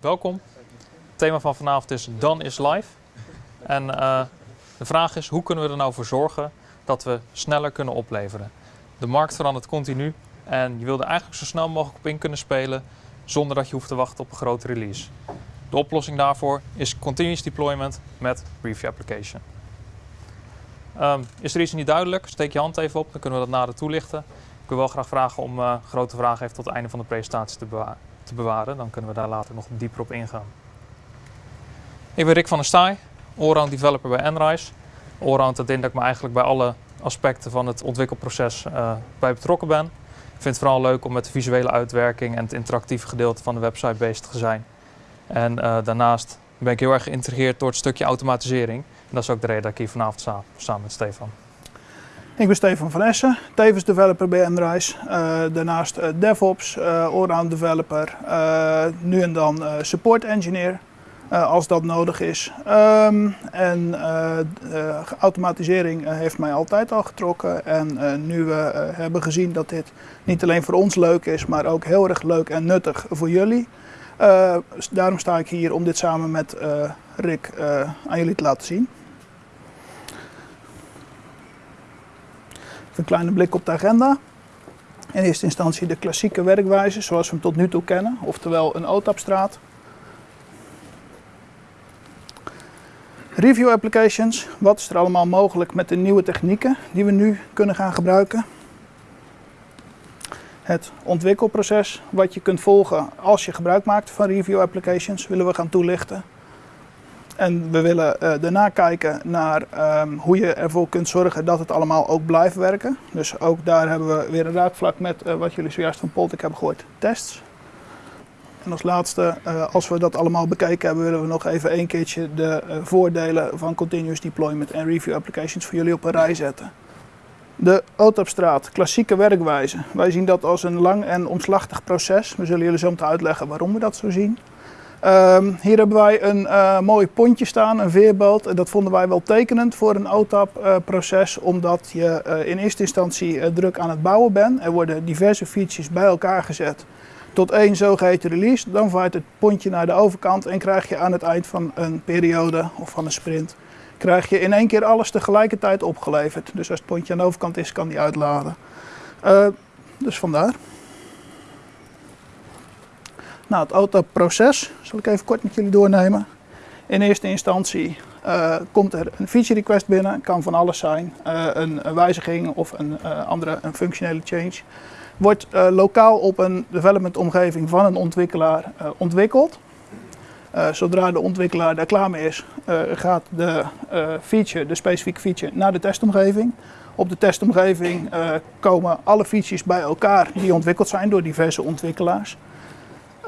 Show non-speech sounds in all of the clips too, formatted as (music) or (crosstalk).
Welkom. Het thema van vanavond is Done is Live. En uh, de vraag is, hoe kunnen we er nou voor zorgen dat we sneller kunnen opleveren? De markt verandert continu en je wil er eigenlijk zo snel mogelijk op in kunnen spelen zonder dat je hoeft te wachten op een grote release. De oplossing daarvoor is continuous deployment met Review Application. Um, is er iets niet duidelijk? Steek je hand even op, dan kunnen we dat nader toelichten. Ik wil wel graag vragen om uh, grote vragen even tot het einde van de presentatie te, bewa te, bewaren. Dan kunnen we daar later nog dieper op ingaan. Ik ben Rick van der Staaij, allround developer bij Enrise. Allround dat in dat ik me eigenlijk bij alle aspecten van het ontwikkelproces uh, bij betrokken ben. Ik vind het vooral leuk om met de visuele uitwerking en het interactieve gedeelte van de website bezig te zijn. En uh, daarnaast ben ik heel erg geïntrigeerd door het stukje automatisering. En dat is ook de reden dat ik hier vanavond sta, samen met Stefan. Ik ben Stefan van Essen, tevens developer bij Enrise. Uh, daarnaast uh, DevOps, uh, allround developer, nu en dan support engineer als dat nodig is. Um, en automatisering heeft mij altijd al getrokken. En nu we hebben gezien dat dit niet alleen voor ons leuk is, maar ook heel erg leuk en nuttig voor jullie. daarom sta ik hier om dit samen met Rick aan jullie te laten zien. Een kleine blik op de agenda. In eerste instantie de klassieke werkwijze zoals we hem tot nu toe kennen, oftewel een OTAP-straat. Review applications, wat is er allemaal mogelijk met de nieuwe technieken die we nu kunnen gaan gebruiken. Het ontwikkelproces wat je kunt volgen als je gebruik maakt van review applications willen we gaan toelichten. En we willen uh, daarna kijken naar um, hoe je ervoor kunt zorgen dat het allemaal ook blijft werken. Dus ook daar hebben we weer een raakvlak met uh, wat jullie zojuist van Poltik hebben gehoord, tests. En als laatste, uh, als we dat allemaal bekeken hebben, willen we nog even een keertje de voordelen van continuous deployment en review applications voor jullie op een rij zetten. De OTAP-straat, klassieke werkwijze. Wij zien dat als een lang en omslachtig proces. We zullen jullie zo meteen uitleggen waarom we dat zo zien. Um, hier hebben wij een uh, mooi pontje staan, een veerboot. Dat vonden wij wel tekenend voor een OTAP-proces, uh, omdat je uh, in eerste instantie druk aan het bouwen bent. Er worden diverse features bij elkaar gezet tot één zogeheten release. Dan vaart het pontje naar de overkant en krijg je aan het eind van een periode of van een sprint, krijg je in één keer alles tegelijkertijd opgeleverd. Dus als het pontje aan de overkant is, kan die uitladen. dus vandaar. Nou, het OTAP-proces zal ik even kort met jullie doornemen. In eerste instantie uh, komt er een feature request binnen, kan van alles zijn, uh, een, wijziging of een uh, andere een functionele change. Wordt lokaal op een development omgeving van een ontwikkelaar ontwikkeld. zodra de ontwikkelaar daar klaar mee is, gaat de feature, de specifieke feature, naar de testomgeving. Op de testomgeving komen alle features bij elkaar die ontwikkeld zijn door diverse ontwikkelaars.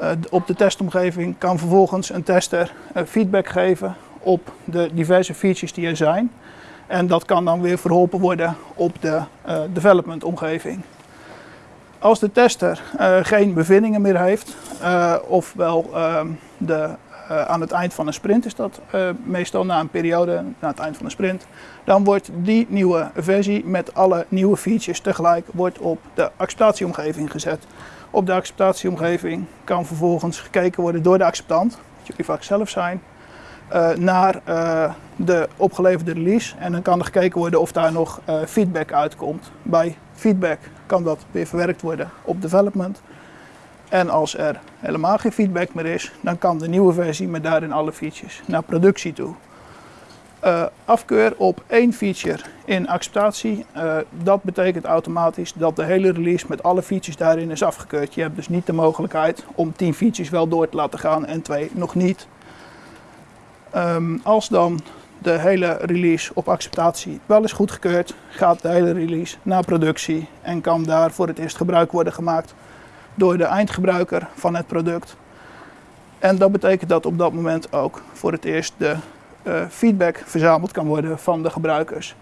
Uh, op de testomgeving kan vervolgens een tester uh, feedback geven op de diverse features die er zijn. En dat kan dan weer verholpen worden op de uh, development omgeving. Als de tester geen bevindingen meer heeft, ofwel ehm, de, aan het eind van een sprint is dat meestal na een periode, na het eind van een sprint, dan wordt die nieuwe versie met alle nieuwe features tegelijk wordt op de acceptatieomgeving gezet. Op de acceptatieomgeving kan vervolgens gekeken worden door de acceptant, dat jullie vaak zelf zijn, uh, naar uh, de opgeleverde release. En dan kan er gekeken worden of daar nog uh, feedback uitkomt. Bij feedback kan dat weer verwerkt worden op development. En als er helemaal geen feedback meer is, dan kan de nieuwe versie met daarin alle features naar productie toe. Uh, afkeur op één feature in acceptatie, uh, dat betekent automatisch dat de hele release met alle features daarin is afgekeurd. Je hebt dus niet de mogelijkheid om 10 features wel door te laten gaan en twee nog niet. Um, als dan de hele release op acceptatie wel is goedgekeurd, gaat de hele release naar productie en kan daar voor het eerst gebruik worden gemaakt door de eindgebruiker van het product. En dat betekent dat op dat moment ook voor het eerst de feedback verzameld kan worden van de gebruikers.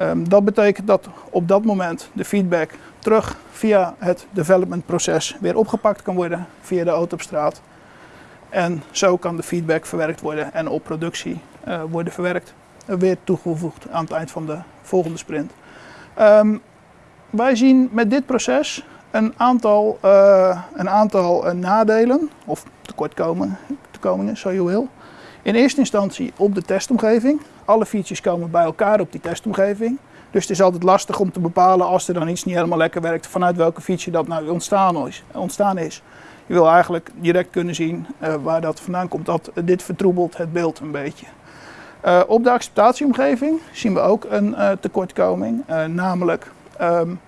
Um, dat betekent dat op dat moment de feedback terug via het development proces weer opgepakt kan worden via de auto op straat. En zo kan de feedback verwerkt worden en op productie uh, worden verwerkt. Uh, weer toegevoegd aan het eind van de volgende sprint. Um, wij zien met dit proces een aantal, een aantal nadelen, of tekortkomingen, zo je wil. In eerste instantie op de testomgeving. Alle features komen bij elkaar op die testomgeving. Dus het is altijd lastig om te bepalen als er dan iets niet helemaal lekker werkt, vanuit welke feature dat nou ontstaan is. Ontstaan is. Je wil eigenlijk direct kunnen zien uh, waar dat vandaan komt. Dat, dit vertroebelt het beeld een beetje. Uh, op de acceptatieomgeving zien we ook een tekortkoming, namelijk um,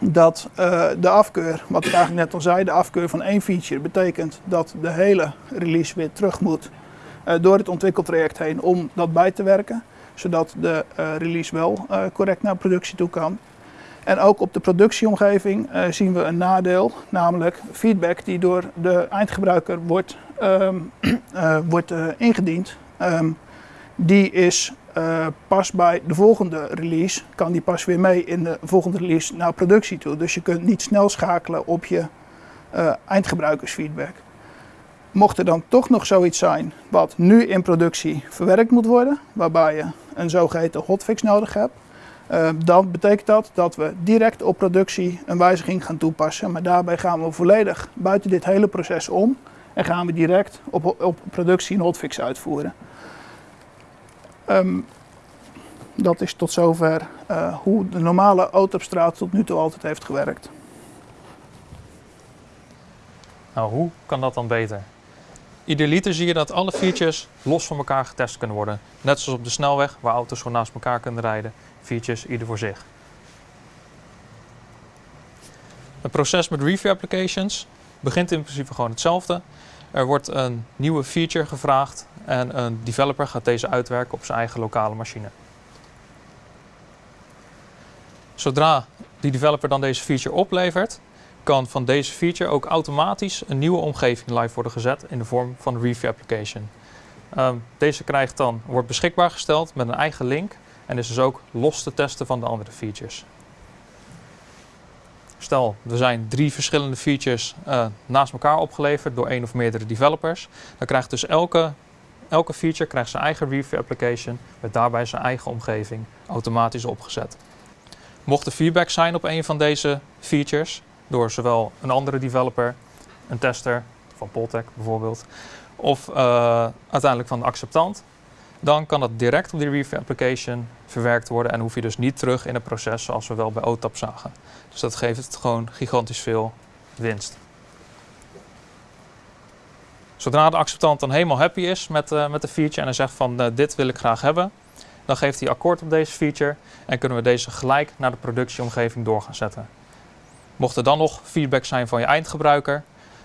dat de afkeur, wat ik eigenlijk net al zei, de afkeur van één feature betekent dat de hele release weer terug moet door het ontwikkeltraject heen om dat bij te werken zodat de uh, release wel uh, correct naar productie toe kan. En ook op de productieomgeving zien we een nadeel, namelijk feedback die door de eindgebruiker wordt, um, (clears throat) wordt ingediend. Um, die is pas bij de volgende release, kan die pas weer mee in de volgende release naar productie toe. Dus je kunt niet snel schakelen op je eindgebruikersfeedback. Mocht er dan toch nog zoiets zijn wat nu in productie verwerkt moet worden, waarbij je een zogeheten hotfix nodig hebt, uh, dan betekent dat dat we direct op productie een wijziging gaan toepassen. Maar daarbij gaan we volledig buiten dit hele proces om en gaan we direct op, op productie een hotfix uitvoeren. Um, dat is tot zover uh, hoe de normale autopstraat tot nu toe altijd heeft gewerkt. Nou, hoe kan dat dan beter? Idealiter zie je dat alle features los van elkaar getest kunnen worden. Net zoals op de snelweg, waar auto's gewoon naast elkaar kunnen rijden. Features ieder voor zich. Het proces met review applications begint in principe gewoon hetzelfde. Er wordt een nieuwe feature gevraagd en een developer gaat deze uitwerken op zijn eigen lokale machine. Zodra die developer dan deze feature oplevert, kan van deze feature ook automatisch een nieuwe omgeving live worden gezet in de vorm van een review application. Um, deze krijgt dan, wordt beschikbaar gesteld met een eigen link en is dus ook los te testen van de andere features. Stel, er zijn drie verschillende features uh, naast elkaar opgeleverd door één of meerdere developers. Dan krijgt dus elke, elke feature krijgt zijn eigen review application met daarbij zijn eigen omgeving automatisch opgezet. Mocht er feedback zijn op een van deze features, door zowel een andere developer, een tester van Poltec bijvoorbeeld, of uh, uiteindelijk van de acceptant, dan kan dat direct op die review application verwerkt worden en hoef je dus niet terug in het proces zoals we wel bij OTAP zagen. Dus dat geeft het gewoon gigantisch veel winst. Zodra de acceptant dan helemaal happy is met, uh, met de feature en hij zegt van uh, dit wil ik graag hebben, dan geeft hij akkoord op deze feature en kunnen we deze gelijk naar de productieomgeving door gaan zetten. Mocht er dan nog feedback zijn van je eindgebruiker,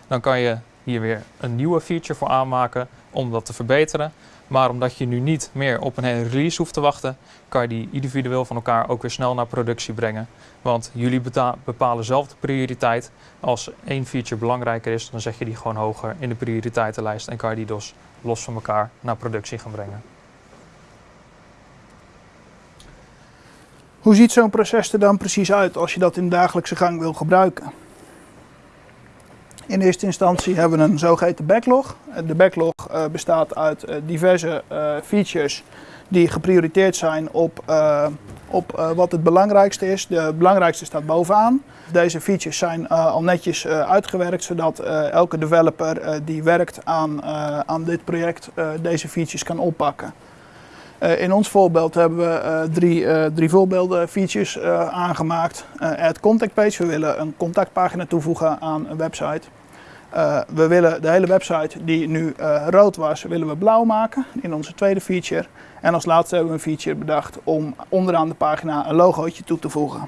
dan kan je hier weer een nieuwe feature voor aanmaken om dat te verbeteren. Maar omdat je nu niet meer op een hele release hoeft te wachten, kan je die individueel van elkaar ook weer snel naar productie brengen. Want jullie bepalen zelf de prioriteit. Als één feature belangrijker is, dan zet je die gewoon hoger in de prioriteitenlijst en kan je die dus los van elkaar naar productie gaan brengen. Hoe ziet zo'n proces er dan precies uit als je dat in dagelijkse gang wil gebruiken? In eerste instantie hebben we een zogeheten backlog. De backlog uh, bestaat uit uh, diverse uh, features die geprioriteerd zijn op, op wat het belangrijkste is. De belangrijkste staat bovenaan. Deze features zijn al netjes uitgewerkt, zodat elke developer die werkt aan, aan dit project deze features kan oppakken. Uh, in ons voorbeeld hebben we uh, drie, uh, drie voorbeelden features aangemaakt. add contact page, we willen een contactpagina toevoegen aan een website. we willen de hele website die nu rood was, willen we blauw maken in onze tweede feature. En als laatste hebben we een feature bedacht om onderaan de pagina een logootje toe te voegen.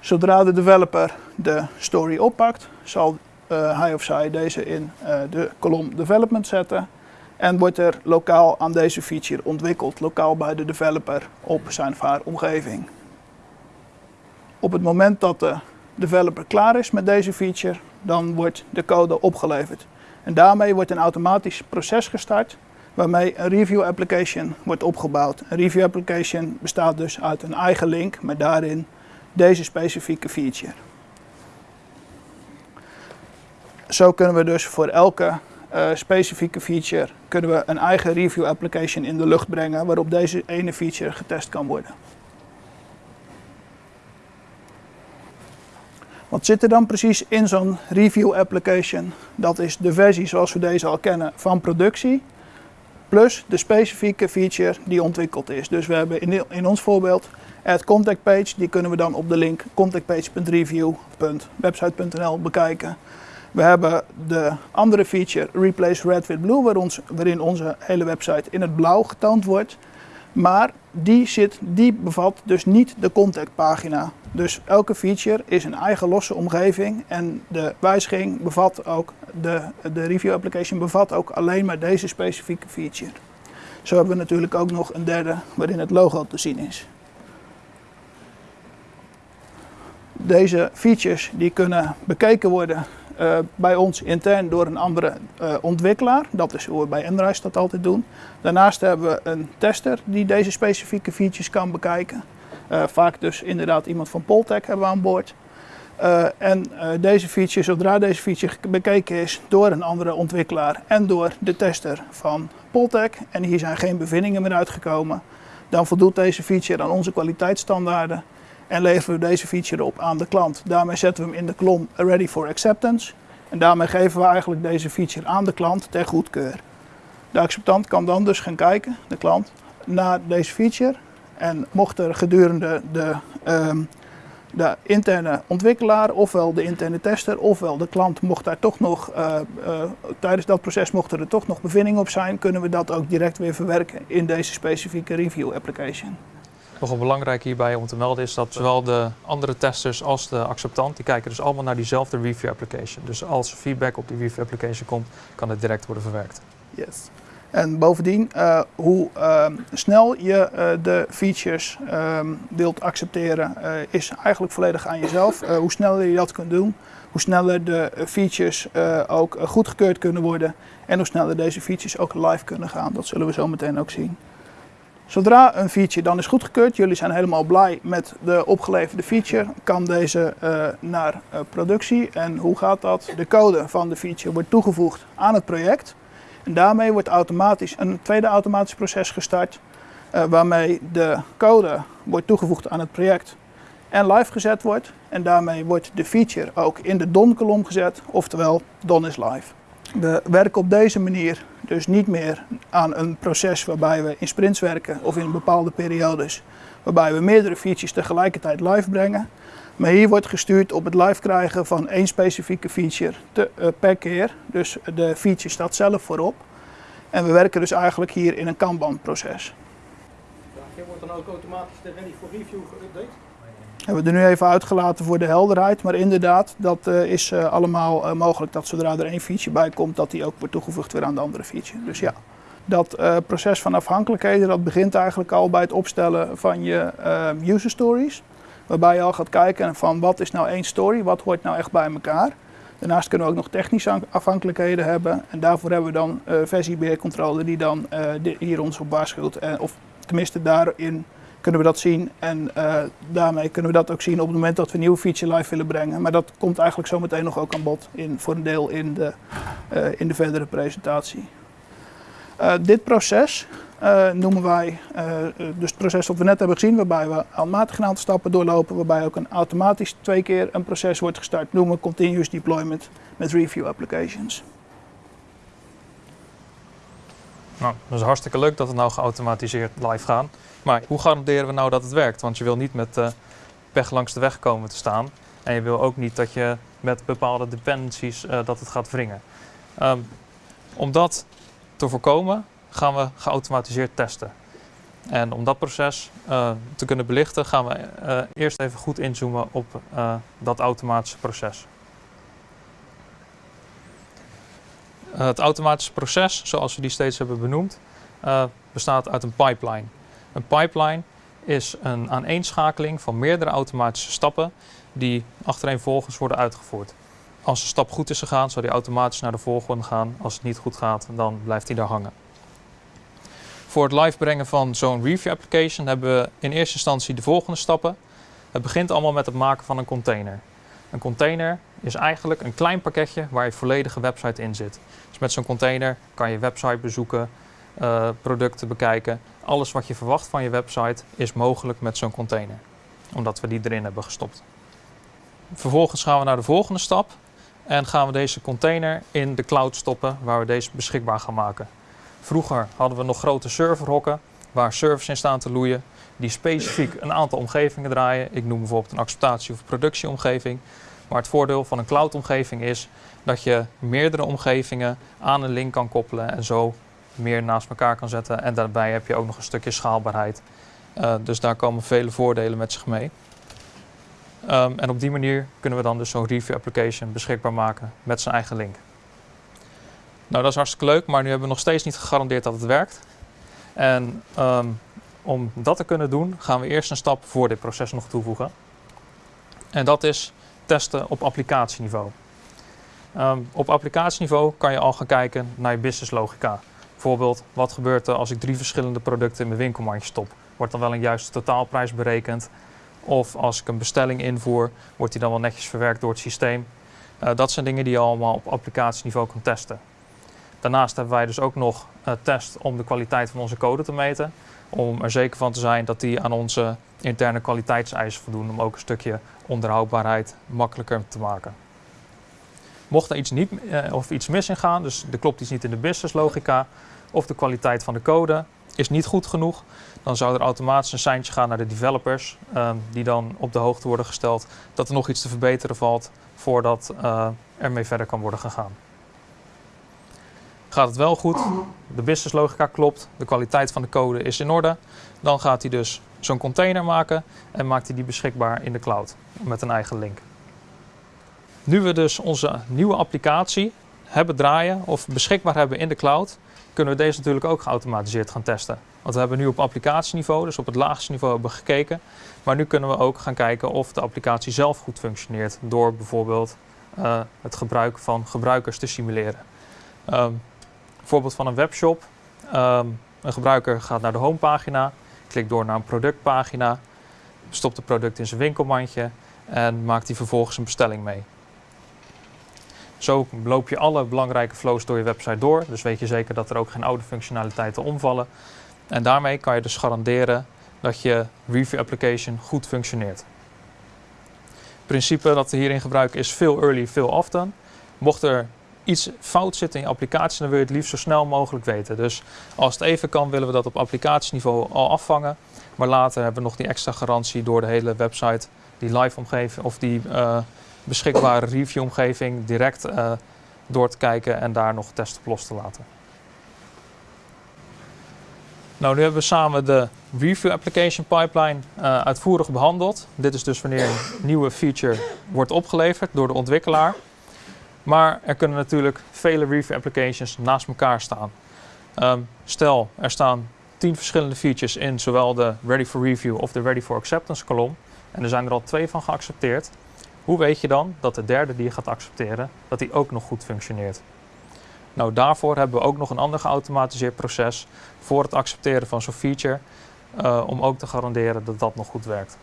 Zodra de developer de story oppakt, zal hij of zij deze in de kolom development zetten en wordt er lokaal aan deze feature ontwikkeld, lokaal bij de developer op zijn of haar omgeving. Op het moment dat de developer klaar is met deze feature, dan wordt de code opgeleverd. En daarmee wordt een automatisch proces gestart waarmee een review application wordt opgebouwd. Een review application bestaat dus uit een eigen link met daarin deze specifieke feature. Zo kunnen we dus voor elke uh, specifieke feature kunnen we een eigen review application in de lucht brengen waarop deze ene feature getest kan worden. Wat zit er dan precies in zo'n review application? Dat is de versie zoals we deze al kennen van productie, plus de specifieke feature die ontwikkeld is. Dus we hebben in, in ons voorbeeld add contact page, die kunnen we dan op de link contactpage.review.website.nl bekijken. We hebben de andere feature Replace Red with Blue, waarin onze hele website in het blauw getoond wordt. Maar die, zit, die bevat dus niet de contactpagina. Dus elke feature is een eigen losse omgeving en de wijziging bevat ook, de, de review application bevat ook alleen maar deze specifieke feature. Zo hebben we natuurlijk ook nog een derde waarin het logo te zien is. Deze features die kunnen bekeken worden uh, bij ons intern door een andere uh, ontwikkelaar. Dat is hoe we bij Enrise dat altijd doen. Daarnaast hebben we een tester die deze specifieke features kan bekijken. Uh, vaak dus inderdaad iemand van Poltech hebben we aan boord. en deze feature, zodra deze feature bekeken is door een andere ontwikkelaar en door de tester van Poltech, en hier zijn geen bevindingen meer uitgekomen, dan voldoet deze feature aan onze kwaliteitsstandaarden en leveren we deze feature op aan de klant. Daarmee zetten we hem in de kolom Ready for Acceptance. En daarmee geven we eigenlijk deze feature aan de klant ter goedkeur. De acceptant kan dan dus gaan kijken, de klant, naar deze feature. En mocht er gedurende de, um, de interne ontwikkelaar, ofwel de interne tester, ofwel de klant, mocht daar toch nog, uh, uh, tijdens dat proces mochten er toch nog bevindingen op zijn, kunnen we dat ook direct weer verwerken in deze specifieke review application. Nogal belangrijk hierbij om te melden is dat zowel de andere testers als de acceptant, die kijken dus allemaal naar diezelfde review application. Dus als feedback op die review application komt, kan het direct worden verwerkt. Yes. En bovendien, uh, hoe uh, snel je uh, de features wilt accepteren, is eigenlijk volledig aan jezelf. hoe sneller je dat kunt doen, hoe sneller de features ook goedgekeurd kunnen worden en hoe sneller deze features ook live kunnen gaan. Dat zullen we zo meteen ook zien. Zodra een feature dan is goedgekeurd, jullie zijn helemaal blij met de opgeleverde feature, kan deze uh, naar uh, productie. En hoe gaat dat? De code van de feature wordt toegevoegd aan het project. En daarmee wordt automatisch een tweede automatisch proces gestart, uh, waarmee de code wordt toegevoegd aan het project en live gezet wordt. En daarmee wordt de feature ook in de DON-kolom gezet, oftewel DON is live. We werken op deze manier dus niet meer aan een proces waarbij we in sprints werken of in bepaalde periodes, waarbij we meerdere features tegelijkertijd live brengen. Maar hier wordt gestuurd op het live krijgen van één specifieke feature te, uh, per keer. Dus de feature staat zelf voorop. En we werken dus eigenlijk hier in een Kanban-proces. Wordt dan ook automatisch de ready for review geüpdate? Hebben we er nu even uitgelaten voor de helderheid. Maar inderdaad, dat uh, is uh, allemaal uh, mogelijk dat zodra er één feature bij komt, dat die ook wordt toegevoegd weer aan de andere feature. Dus ja, dat proces van afhankelijkheden, dat begint eigenlijk al bij het opstellen van je user stories. Waarbij je al gaat kijken van wat is nou één story, wat hoort nou echt bij elkaar. Daarnaast kunnen we ook nog technische afhankelijkheden hebben. En daarvoor hebben we dan versiebeheercontrole die dan hier ons op waarschuwt. of tenminste daarin kunnen we dat zien. En uh, daarmee kunnen we dat ook zien op het moment dat we een nieuwe feature live willen brengen. Maar dat komt eigenlijk zo meteen nog ook aan bod in, voor een deel in de, uh, in de verdere presentatie. Uh, dit proces noemen wij, dus het proces dat we net hebben gezien, waarbij we aanmatig een aantal stappen doorlopen, waarbij ook een automatisch twee keer een proces wordt gestart, noemen we continuous deployment met review applications. Nou, dat is hartstikke leuk dat het nou geautomatiseerd live gaat. Maar hoe garanderen we nou dat het werkt? Want je wil niet met uh, pech langs de weg komen te staan. En je wil ook niet dat je met bepaalde dependencies uh, dat het gaat wringen. Um, om dat te voorkomen gaan we geautomatiseerd testen. En om dat proces uh, te kunnen belichten gaan we eerst even goed inzoomen op dat automatische proces. het automatische proces, zoals we die steeds hebben benoemd, bestaat uit een pipeline. Een pipeline is een aaneenschakeling van meerdere automatische stappen die achtereenvolgens worden uitgevoerd. Als een stap goed is gegaan, zal die automatisch naar de volgende gaan. Als het niet goed gaat, dan blijft hij daar hangen. Voor het live brengen van zo'n review application hebben we in eerste instantie de volgende stappen. Het begint allemaal met het maken van een container. Een container is eigenlijk een klein pakketje waar je volledige website in zit. Dus met zo'n container kan je website bezoeken, uh, producten bekijken. Alles wat je verwacht van je website is mogelijk met zo'n container. Omdat we die erin hebben gestopt. vervolgens gaan we naar de volgende stap en gaan we deze container in de cloud stoppen waar we deze beschikbaar gaan maken. Vroeger hadden we nog grote serverhokken waar servers in staan te loeien die specifiek een aantal omgevingen draaien. Ik noem bijvoorbeeld een acceptatie- of productieomgeving. Maar het voordeel van een cloud-omgeving is dat je meerdere omgevingen aan een link kan koppelen en zo meer naast elkaar kan zetten. En daarbij heb je ook nog een stukje schaalbaarheid. Uh, dus daar komen vele voordelen met zich mee. Um, en op die manier kunnen we dan dus zo'n review application beschikbaar maken met zijn eigen link. Nou, dat is hartstikke leuk, maar nu hebben we nog steeds niet gegarandeerd dat het werkt. En um, om dat te kunnen doen, gaan we eerst een stap voor dit proces nog toevoegen. En dat is testen op applicatieniveau. Um, op applicatieniveau kan je al gaan kijken naar je business logica. Bijvoorbeeld, wat gebeurt er als ik drie verschillende producten in mijn winkelmandje stop? Wordt dan wel een juiste totaalprijs berekend? Of als ik een bestelling invoer, wordt die dan wel netjes verwerkt door het systeem? Uh, dat zijn dingen die je allemaal op applicatieniveau kan testen. Daarnaast hebben wij dus ook nog uh, test om de kwaliteit van onze code te meten. Om er zeker van te zijn dat die aan onze interne kwaliteitseisen voldoen. Om ook een stukje onderhoudbaarheid makkelijker te maken. Mocht er iets, niet, uh, of iets mis in gaan, dus er klopt iets niet in de business logica, of de kwaliteit van de code is niet goed genoeg, dan zou er automatisch een seintje gaan naar de developers, uh, die dan op de hoogte worden gesteld dat er nog iets te verbeteren valt voordat uh, ermee verder kan worden gegaan. Gaat het wel goed, de business logica klopt, de kwaliteit van de code is in orde, dan gaat hij dus zo'n container maken en maakt hij die beschikbaar in de cloud met een eigen link. Nu we dus onze nieuwe applicatie hebben draaien of beschikbaar hebben in de cloud, kunnen we deze natuurlijk ook geautomatiseerd gaan testen. Want we hebben nu op applicatieniveau, dus op het laagste niveau, hebben gekeken. Maar nu kunnen we ook gaan kijken of de applicatie zelf goed functioneert door bijvoorbeeld uh, het gebruik van gebruikers te simuleren. Um, voorbeeld van een webshop. Um, een gebruiker gaat naar de homepagina, klikt door naar een productpagina, stopt het product in zijn winkelmandje en maakt hij vervolgens een bestelling mee. Zo loop je alle belangrijke flows door je website door. Dus weet je zeker dat er ook geen oude functionaliteiten omvallen. En daarmee kan je dus garanderen dat je review application goed functioneert. Het principe dat we hierin gebruiken is veel early, veel often. Mocht er iets fout zit in je applicatie, dan wil je het liefst zo snel mogelijk weten. Dus als het even kan, willen we dat op applicatieniveau al afvangen. Maar later hebben we nog die extra garantie door de hele website, die live omgeving of die uh, beschikbare review omgeving direct uh, door te kijken en daar nog testen op los te laten. Nou, nu hebben we samen de Review Application Pipeline uh, uitvoerig behandeld. Dit is dus wanneer een nieuwe feature wordt opgeleverd door de ontwikkelaar. Maar er kunnen natuurlijk vele review applications naast elkaar staan. Um, stel, er staan tien verschillende features in zowel de Ready for Review of de Ready for Acceptance kolom. En er zijn er al twee van geaccepteerd. Hoe weet je dan dat de derde die je gaat accepteren, dat die ook nog goed functioneert? Nou, daarvoor hebben we ook nog een ander geautomatiseerd proces voor het accepteren van zo'n feature, uh, om ook te garanderen dat dat nog goed werkt.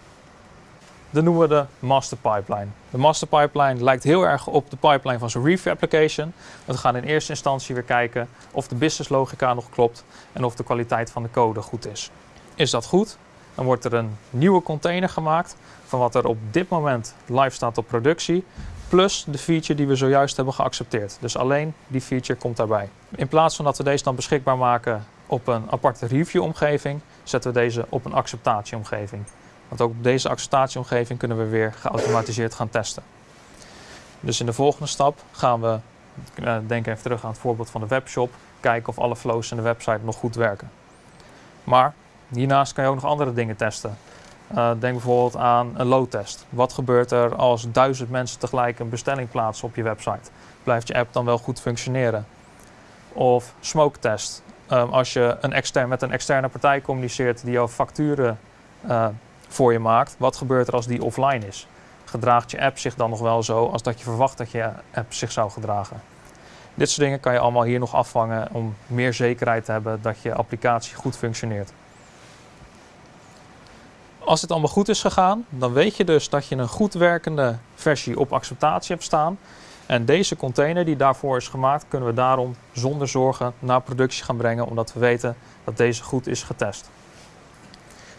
Dat noemen we de master pipeline. De master pipeline lijkt heel erg op de pipeline van zo'n review application. We gaan in eerste instantie weer kijken of de business logica nog klopt en of de kwaliteit van de code goed is. Is dat goed? Dan wordt er een nieuwe container gemaakt van wat er op dit moment live staat op productie, plus de feature die we zojuist hebben geaccepteerd. Dus alleen die feature komt daarbij. In plaats van dat we deze dan beschikbaar maken op een aparte review-omgeving, zetten we deze op een acceptatieomgeving. Want ook op deze acceptatieomgeving kunnen we weer geautomatiseerd gaan testen. Dus in de volgende stap gaan we, uh, denk even terug aan het voorbeeld van de webshop, kijken of alle flows in de website nog goed werken. Maar hiernaast kan je ook nog andere dingen testen. Uh, denk bijvoorbeeld aan een load-test. Wat gebeurt er als duizend mensen tegelijk een bestelling plaatsen op je website? Blijft je app dan wel goed functioneren? Of smoke-test. Um, als je een extern, met een externe partij communiceert die jouw facturen uh, voor je maakt, wat gebeurt er als die offline is? Gedraagt je app zich dan nog wel zo als dat je verwacht dat je app zich zou gedragen? Dit soort dingen kan je allemaal hier nog afvangen om meer zekerheid te hebben dat je applicatie goed functioneert. Als dit allemaal goed is gegaan, dan weet je dus dat je een goed werkende versie op acceptatie hebt staan. En deze container die daarvoor is gemaakt, kunnen we daarom zonder zorgen naar productie gaan brengen, omdat we weten dat deze goed is getest.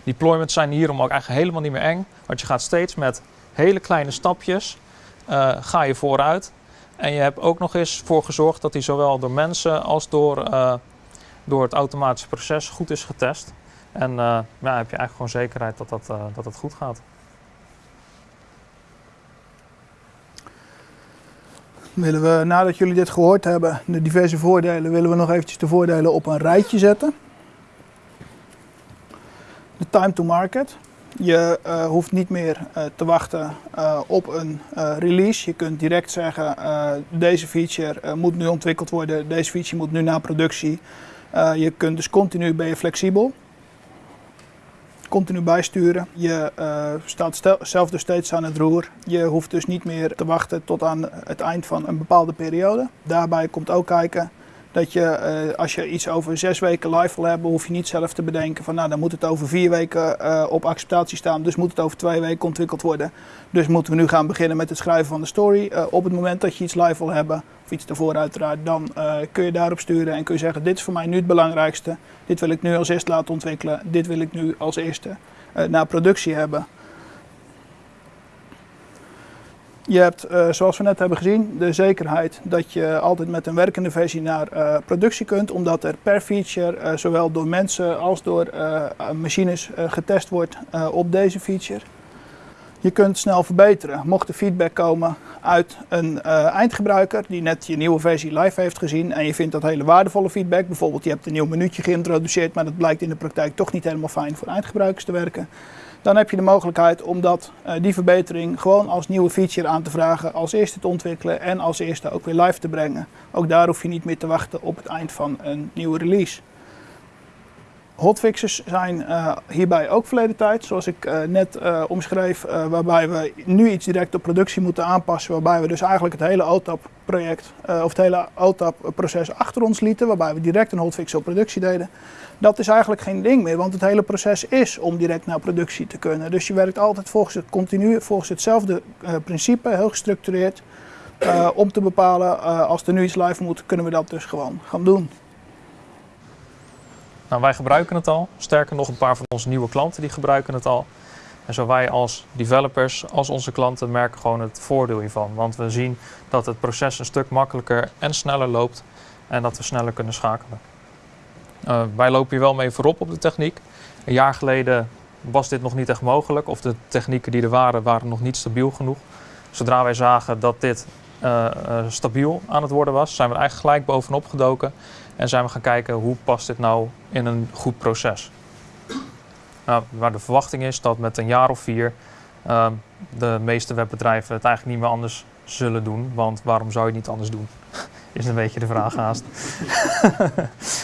Deployments zijn hierom ook eigenlijk helemaal niet meer eng, want je gaat steeds met hele kleine stapjes eh, ga je vooruit. En je hebt ook nog eens voor gezorgd dat hij zowel door mensen als door, eh, door het automatische proces goed is getest. En uh, heb je eigenlijk gewoon zekerheid dat dat, dat het goed gaat. Willen we, nadat jullie dit gehoord hebben, de diverse voordelen, willen we nog eventjes de voordelen op een rijtje zetten. De time to market. Je uh, hoeft niet meer te wachten op een release. Je kunt direct zeggen, deze feature moet nu ontwikkeld worden, deze feature moet nu naar productie. je kunt dus continu, ben je flexibel continu bijsturen. Je uh, staat zelf dus steeds aan het roer. Je hoeft dus niet meer te wachten tot aan het eind van een bepaalde periode. Daarbij komt ook kijken dat je, uh, als je iets over zes weken live wil hebben, hoef je niet zelf te bedenken van nou dan moet het over vier weken uh, op acceptatie staan, dus moet het over twee weken ontwikkeld worden. Dus moeten we nu gaan beginnen met het schrijven van de story. Uh, op het moment dat je iets live wil hebben, of iets ervoor uiteraard, dan kun je daarop sturen en kun je zeggen dit is voor mij nu het belangrijkste. Dit wil ik nu als eerste laten ontwikkelen. Dit wil ik nu als eerste naar productie hebben. Je hebt, uh, zoals we net hebben gezien, de zekerheid dat je altijd met een werkende versie naar uh, productie kunt, omdat er per feature uh, zowel door mensen als door machines getest wordt op deze feature. Je kunt snel verbeteren. Mocht er feedback komen uit een eindgebruiker die net je nieuwe versie live heeft gezien en je vindt dat hele waardevolle feedback, bijvoorbeeld je hebt een nieuw minuutje geïntroduceerd, maar dat blijkt in de praktijk toch niet helemaal fijn voor eindgebruikers te werken, dan heb je de mogelijkheid om dat, uh, die verbetering gewoon als nieuwe feature aan te vragen, als eerste te ontwikkelen en als eerste ook weer live te brengen. Ook daar hoef je niet meer te wachten op het eind van een nieuwe release. Hotfixes zijn uh, hierbij ook verleden tijd, zoals ik uh, net uh, omschreef, waarbij we nu iets direct op productie moeten aanpassen, waarbij we dus eigenlijk het hele OTAP-project of het hele OTAP-proces achter ons lieten, waarbij we direct een hotfix op productie deden. Dat is eigenlijk geen ding meer, want het hele proces is om direct naar productie te kunnen. Dus je werkt altijd volgens het continu, volgens hetzelfde principe, heel gestructureerd, om te bepalen als er nu iets live moet, kunnen we dat dus gewoon gaan doen. Nou, wij gebruiken het al. Sterker nog, een paar van onze nieuwe klanten die gebruiken het al. En zo wij als developers, als onze klanten, merken gewoon het voordeel hiervan. Want we zien dat het proces een stuk makkelijker en sneller loopt en dat we sneller kunnen schakelen. Uh, wij lopen hier wel mee voorop op de techniek. Een jaar geleden was dit nog niet echt mogelijk of de technieken die er waren, waren nog niet stabiel genoeg. Zodra wij zagen dat dit uh, uh, stabiel aan het worden was, zijn we er eigenlijk gelijk bovenop gedoken en zijn we gaan kijken hoe past dit nou in een goed proces. Nou, waar de verwachting is dat met een jaar of vier uh, de meeste webbedrijven het eigenlijk niet meer anders zullen doen. Want waarom zou je het niet anders doen? (laughs) is een beetje de vraag haast.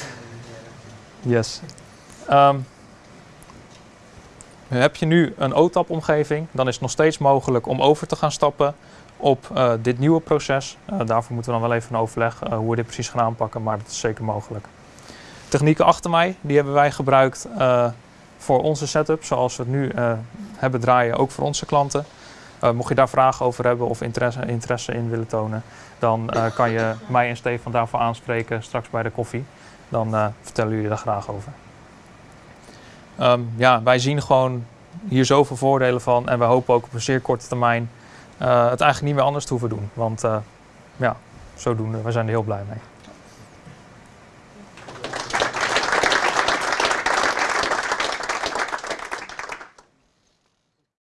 (laughs) yes. Um, heb je nu een OTAP-omgeving, dan is het nog steeds mogelijk om over te gaan stappen op uh, dit nieuwe proces. Uh, daarvoor moeten we dan wel even een overleg uh, hoe we dit precies gaan aanpakken, maar dat is zeker mogelijk. Technieken achter mij, die hebben wij gebruikt voor onze setup, zoals we het nu hebben draaien, ook voor onze klanten. mocht je daar vragen over hebben of interesse, interesse in willen tonen, dan kan je mij en Stefan daarvoor aanspreken straks bij de koffie. Dan vertellen jullie daar graag over. Um, ja, wij zien gewoon hier zoveel voordelen van en we hopen ook op een zeer korte termijn het eigenlijk niet meer anders te hoeven doen. Want uh, ja, zodoende, we zijn er heel blij mee.